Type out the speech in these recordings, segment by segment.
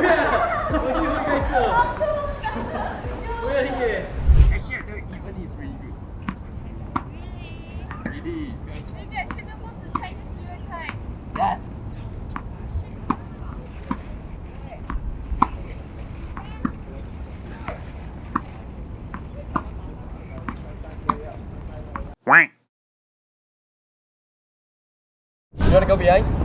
뭐야? 어디 뭐가 있어? 뭐야 이게? Actually, no, even it's really good. Really? Really? Maybe I should have gone to Chinese New Time. Yes. Quack. You want to go behind?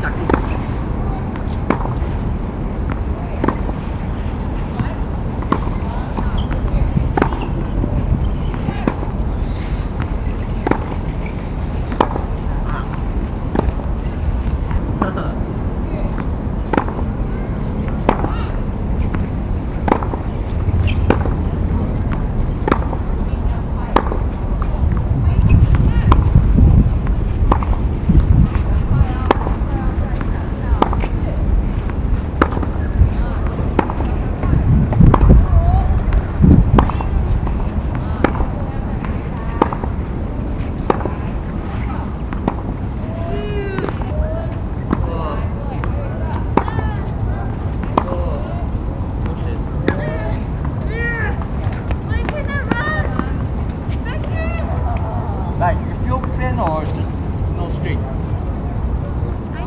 Can no straight? I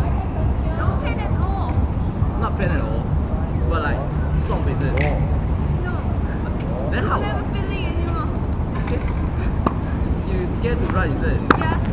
no pain at all. Not pain at all. But like, 爽 is it? No, Then how? never feeling anymore. You scared to run, is it? Yeah.